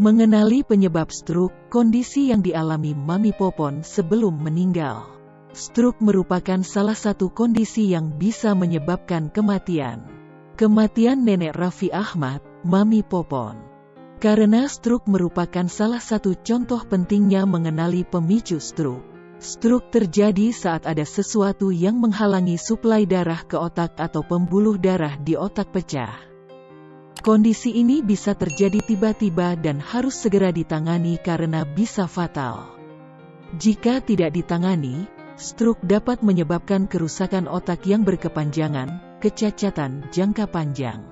Mengenali penyebab stroke, kondisi yang dialami Mami Popon sebelum meninggal. Stroke merupakan salah satu kondisi yang bisa menyebabkan kematian. Kematian nenek Raffi Ahmad, Mami Popon. Karena stroke merupakan salah satu contoh pentingnya mengenali pemicu stroke. Stroke terjadi saat ada sesuatu yang menghalangi suplai darah ke otak atau pembuluh darah di otak pecah. Kondisi ini bisa terjadi tiba-tiba dan harus segera ditangani karena bisa fatal. Jika tidak ditangani, stroke dapat menyebabkan kerusakan otak yang berkepanjangan, kecacatan jangka panjang,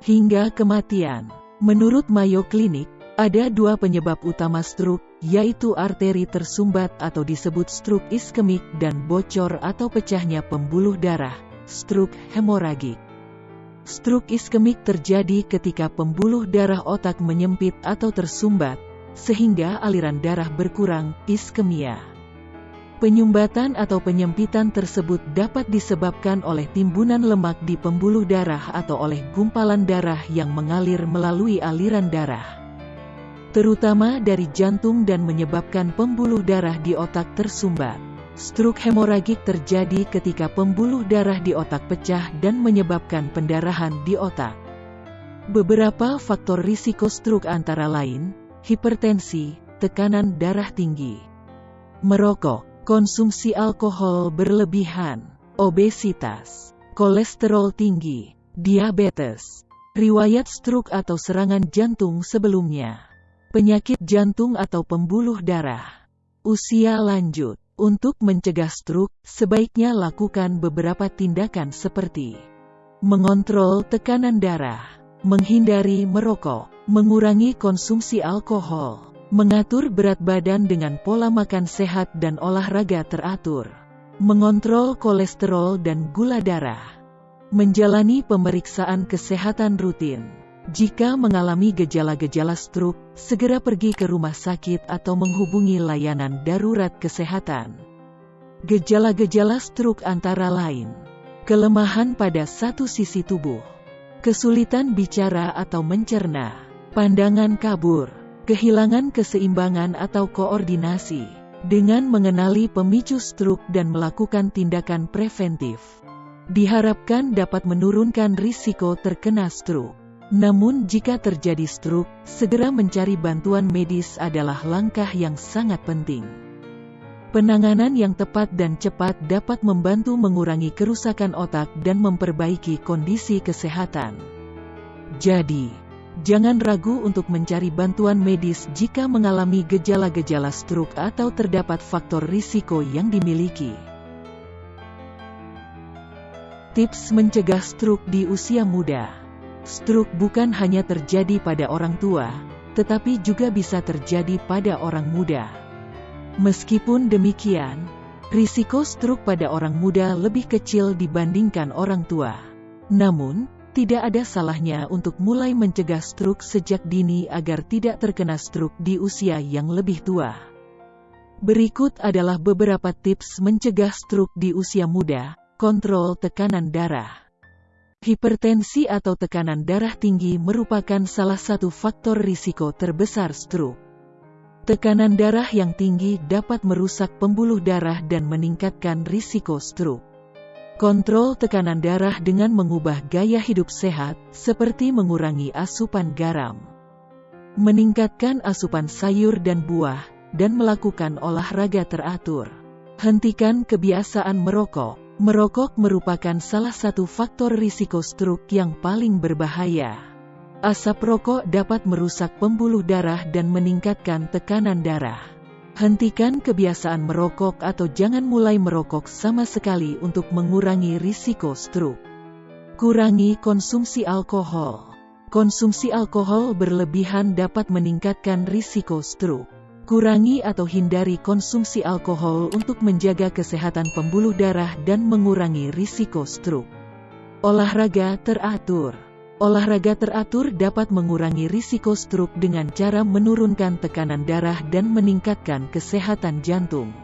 hingga kematian. Menurut Mayo Clinic, ada dua penyebab utama stroke, yaitu arteri tersumbat atau disebut stroke iskemik dan bocor atau pecahnya pembuluh darah, stroke hemoragik. Stroke iskemik terjadi ketika pembuluh darah otak menyempit atau tersumbat, sehingga aliran darah berkurang, iskemia. Penyumbatan atau penyempitan tersebut dapat disebabkan oleh timbunan lemak di pembuluh darah atau oleh gumpalan darah yang mengalir melalui aliran darah. Terutama dari jantung dan menyebabkan pembuluh darah di otak tersumbat. Stroke hemoragik terjadi ketika pembuluh darah di otak pecah dan menyebabkan pendarahan di otak. Beberapa faktor risiko stroke antara lain, hipertensi, tekanan darah tinggi, merokok, konsumsi alkohol berlebihan, obesitas, kolesterol tinggi, diabetes, riwayat stroke atau serangan jantung sebelumnya, penyakit jantung atau pembuluh darah, usia lanjut, untuk mencegah stroke, sebaiknya lakukan beberapa tindakan seperti mengontrol tekanan darah, menghindari merokok, mengurangi konsumsi alkohol, mengatur berat badan dengan pola makan sehat dan olahraga teratur, mengontrol kolesterol dan gula darah, menjalani pemeriksaan kesehatan rutin. Jika mengalami gejala-gejala stroke, segera pergi ke rumah sakit atau menghubungi layanan darurat kesehatan. Gejala-gejala stroke antara lain, kelemahan pada satu sisi tubuh, kesulitan bicara atau mencerna, pandangan kabur, kehilangan keseimbangan atau koordinasi. Dengan mengenali pemicu stroke dan melakukan tindakan preventif, diharapkan dapat menurunkan risiko terkena stroke. Namun jika terjadi stroke, segera mencari bantuan medis adalah langkah yang sangat penting. Penanganan yang tepat dan cepat dapat membantu mengurangi kerusakan otak dan memperbaiki kondisi kesehatan. Jadi, jangan ragu untuk mencari bantuan medis jika mengalami gejala-gejala stroke atau terdapat faktor risiko yang dimiliki. Tips mencegah stroke di usia muda Stroke bukan hanya terjadi pada orang tua, tetapi juga bisa terjadi pada orang muda. Meskipun demikian, risiko stroke pada orang muda lebih kecil dibandingkan orang tua. Namun, tidak ada salahnya untuk mulai mencegah stroke sejak dini agar tidak terkena stroke di usia yang lebih tua. Berikut adalah beberapa tips mencegah stroke di usia muda, kontrol tekanan darah. Hipertensi atau tekanan darah tinggi merupakan salah satu faktor risiko terbesar stroke. Tekanan darah yang tinggi dapat merusak pembuluh darah dan meningkatkan risiko stroke. Kontrol tekanan darah dengan mengubah gaya hidup sehat, seperti mengurangi asupan garam, meningkatkan asupan sayur dan buah, dan melakukan olahraga teratur. Hentikan kebiasaan merokok, Merokok merupakan salah satu faktor risiko stroke yang paling berbahaya. Asap rokok dapat merusak pembuluh darah dan meningkatkan tekanan darah. Hentikan kebiasaan merokok atau jangan mulai merokok sama sekali untuk mengurangi risiko stroke. Kurangi konsumsi alkohol. Konsumsi alkohol berlebihan dapat meningkatkan risiko stroke. Kurangi atau hindari konsumsi alkohol untuk menjaga kesehatan pembuluh darah dan mengurangi risiko stroke. Olahraga teratur Olahraga teratur dapat mengurangi risiko stroke dengan cara menurunkan tekanan darah dan meningkatkan kesehatan jantung.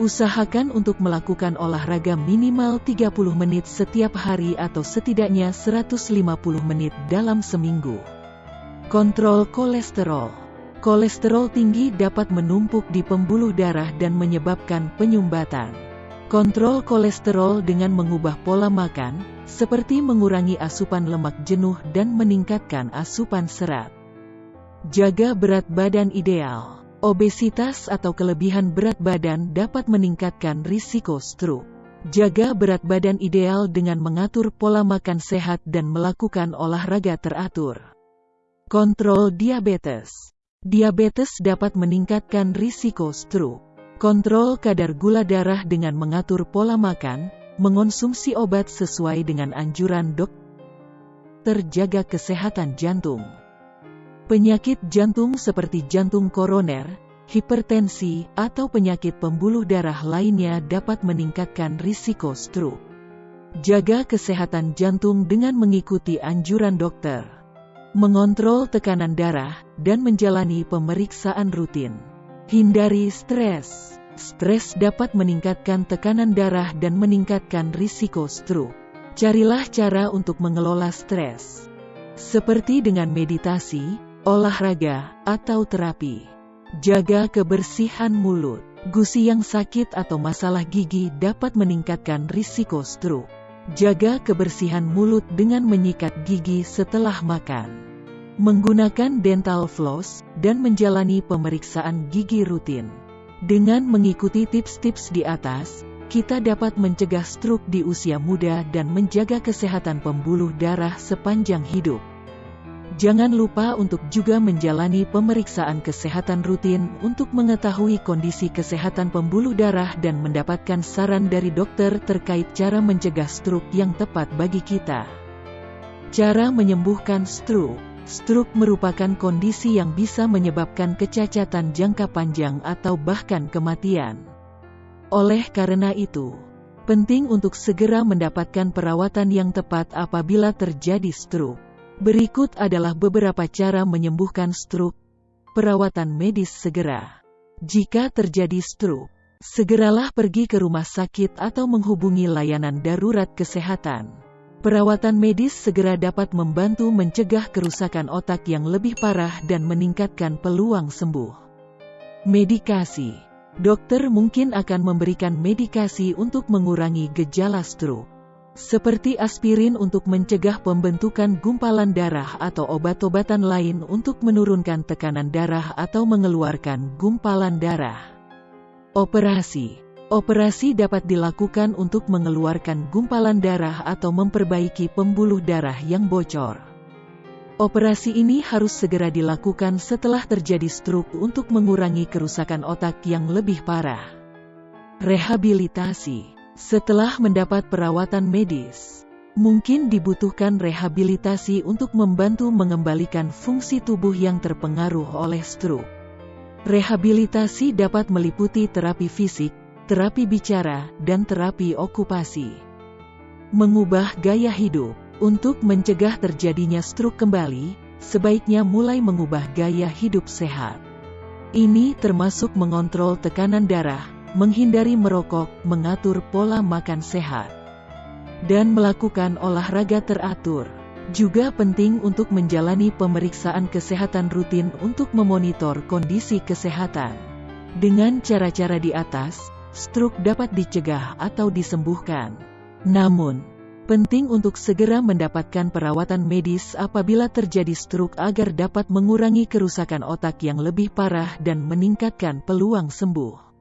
Usahakan untuk melakukan olahraga minimal 30 menit setiap hari atau setidaknya 150 menit dalam seminggu. Kontrol kolesterol. Kolesterol tinggi dapat menumpuk di pembuluh darah dan menyebabkan penyumbatan. Kontrol kolesterol dengan mengubah pola makan, seperti mengurangi asupan lemak jenuh dan meningkatkan asupan serat. Jaga berat badan ideal. Obesitas atau kelebihan berat badan dapat meningkatkan risiko stroke. Jaga berat badan ideal dengan mengatur pola makan sehat dan melakukan olahraga teratur. Kontrol diabetes. Diabetes dapat meningkatkan risiko stroke. Kontrol kadar gula darah dengan mengatur pola makan, mengonsumsi obat sesuai dengan anjuran dok. Terjaga kesehatan jantung. Penyakit jantung seperti jantung koroner, hipertensi, atau penyakit pembuluh darah lainnya dapat meningkatkan risiko stroke. Jaga kesehatan jantung dengan mengikuti anjuran dokter. Mengontrol tekanan darah dan menjalani pemeriksaan rutin. Hindari stres. Stres dapat meningkatkan tekanan darah dan meningkatkan risiko stroke. Carilah cara untuk mengelola stres. Seperti dengan meditasi, olahraga, atau terapi. Jaga kebersihan mulut. Gusi yang sakit atau masalah gigi dapat meningkatkan risiko stroke. Jaga kebersihan mulut dengan menyikat gigi setelah makan. Menggunakan dental floss dan menjalani pemeriksaan gigi rutin. Dengan mengikuti tips-tips di atas, kita dapat mencegah stroke di usia muda dan menjaga kesehatan pembuluh darah sepanjang hidup. Jangan lupa untuk juga menjalani pemeriksaan kesehatan rutin untuk mengetahui kondisi kesehatan pembuluh darah dan mendapatkan saran dari dokter terkait cara mencegah stroke yang tepat bagi kita. Cara menyembuhkan stroke Stroke merupakan kondisi yang bisa menyebabkan kecacatan jangka panjang atau bahkan kematian. Oleh karena itu, penting untuk segera mendapatkan perawatan yang tepat apabila terjadi stroke. Berikut adalah beberapa cara menyembuhkan stroke. Perawatan medis segera. Jika terjadi stroke, segeralah pergi ke rumah sakit atau menghubungi layanan darurat kesehatan. Perawatan medis segera dapat membantu mencegah kerusakan otak yang lebih parah dan meningkatkan peluang sembuh. Medikasi Dokter mungkin akan memberikan medikasi untuk mengurangi gejala stroke seperti aspirin untuk mencegah pembentukan gumpalan darah atau obat-obatan lain untuk menurunkan tekanan darah atau mengeluarkan gumpalan darah. Operasi Operasi dapat dilakukan untuk mengeluarkan gumpalan darah atau memperbaiki pembuluh darah yang bocor. Operasi ini harus segera dilakukan setelah terjadi stroke untuk mengurangi kerusakan otak yang lebih parah. Rehabilitasi setelah mendapat perawatan medis, mungkin dibutuhkan rehabilitasi untuk membantu mengembalikan fungsi tubuh yang terpengaruh oleh stroke. Rehabilitasi dapat meliputi terapi fisik, terapi bicara, dan terapi okupasi. Mengubah gaya hidup untuk mencegah terjadinya stroke kembali, sebaiknya mulai mengubah gaya hidup sehat. Ini termasuk mengontrol tekanan darah, menghindari merokok, mengatur pola makan sehat, dan melakukan olahraga teratur. Juga penting untuk menjalani pemeriksaan kesehatan rutin untuk memonitor kondisi kesehatan. Dengan cara-cara di atas, stroke dapat dicegah atau disembuhkan. Namun, penting untuk segera mendapatkan perawatan medis apabila terjadi stroke agar dapat mengurangi kerusakan otak yang lebih parah dan meningkatkan peluang sembuh.